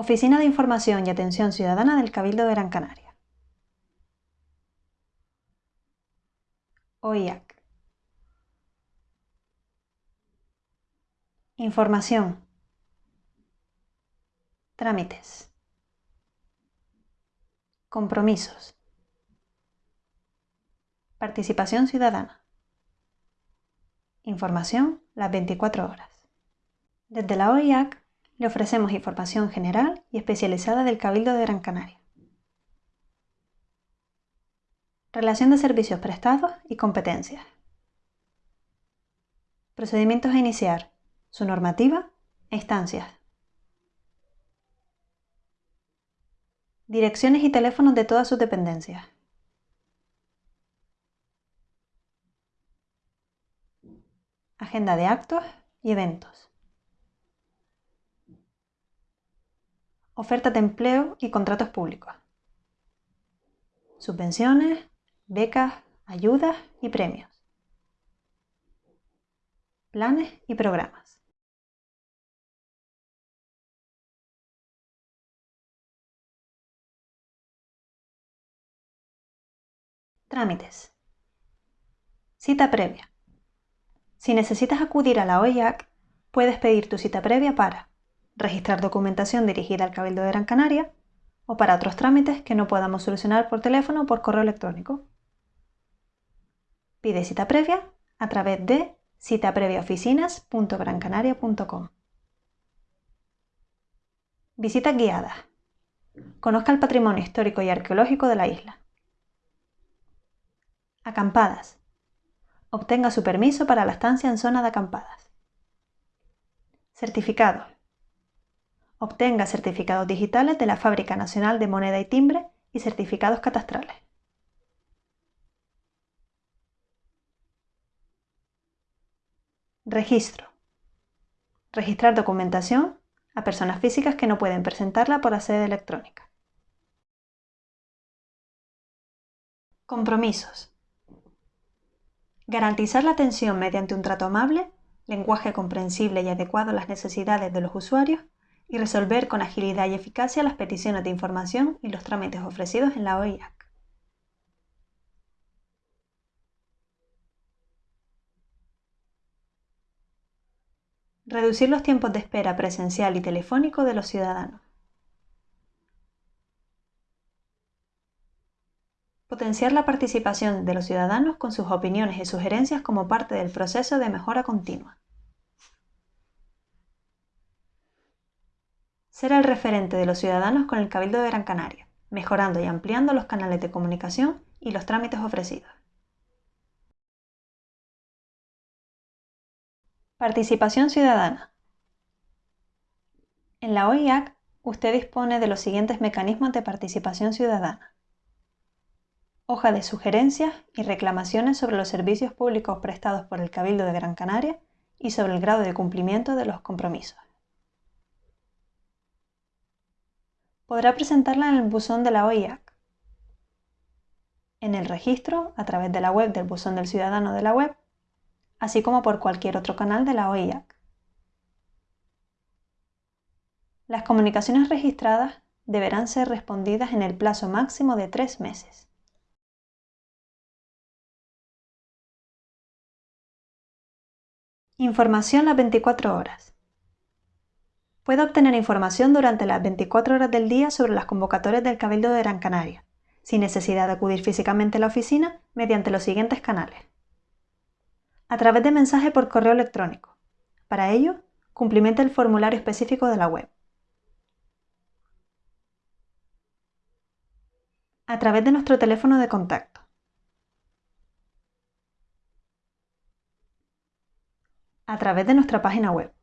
Oficina de Información y Atención Ciudadana del Cabildo de Gran Canaria. OIAC. Información. Trámites. Compromisos. Participación ciudadana. Información las 24 horas. Desde la OIAC le ofrecemos información general y especializada del Cabildo de Gran Canaria. Relación de servicios prestados y competencias. Procedimientos a iniciar, su normativa e instancias. Direcciones y teléfonos de todas sus dependencias. Agenda de actos y eventos. Ofertas de empleo y contratos públicos, subvenciones, becas, ayudas y premios, planes y programas. Trámites. Cita previa. Si necesitas acudir a la OIAC, puedes pedir tu cita previa para registrar documentación dirigida al Cabildo de Gran Canaria o para otros trámites que no podamos solucionar por teléfono o por correo electrónico. Pide cita previa a través de citapreviaoficinas.grancanaria.com. Visitas guiadas. Conozca el patrimonio histórico y arqueológico de la isla. Acampadas. Obtenga su permiso para la estancia en zona de acampadas. Certificados Obtenga certificados digitales de la Fábrica Nacional de Moneda y Timbre y certificados catastrales. Registro. Registrar documentación a personas físicas que no pueden presentarla por la sede electrónica. Compromisos. Garantizar la atención mediante un trato amable, lenguaje comprensible y adecuado a las necesidades de los usuarios y resolver con agilidad y eficacia las peticiones de información y los trámites ofrecidos en la OIAC. Reducir los tiempos de espera presencial y telefónico de los ciudadanos. Potenciar la participación de los ciudadanos con sus opiniones y sugerencias como parte del proceso de mejora continua. Ser el referente de los ciudadanos con el Cabildo de Gran Canaria, mejorando y ampliando los canales de comunicación y los trámites ofrecidos. Participación ciudadana. En la OIAC, usted dispone de los siguientes mecanismos de participación ciudadana. Hoja de sugerencias y reclamaciones sobre los servicios públicos prestados por el Cabildo de Gran Canaria y sobre el grado de cumplimiento de los compromisos. Podrá presentarla en el buzón de la OIAC, en el registro a través de la web del buzón del ciudadano de la web, así como por cualquier otro canal de la OIAC. Las comunicaciones registradas deberán ser respondidas en el plazo máximo de tres meses. Información las 24 horas. Puede obtener información durante las 24 horas del día sobre las convocatorias del Cabildo de Gran Canaria, sin necesidad de acudir físicamente a la oficina mediante los siguientes canales. A través de mensaje por correo electrónico. Para ello, cumplimente el formulario específico de la web. A través de nuestro teléfono de contacto. A través de nuestra página web.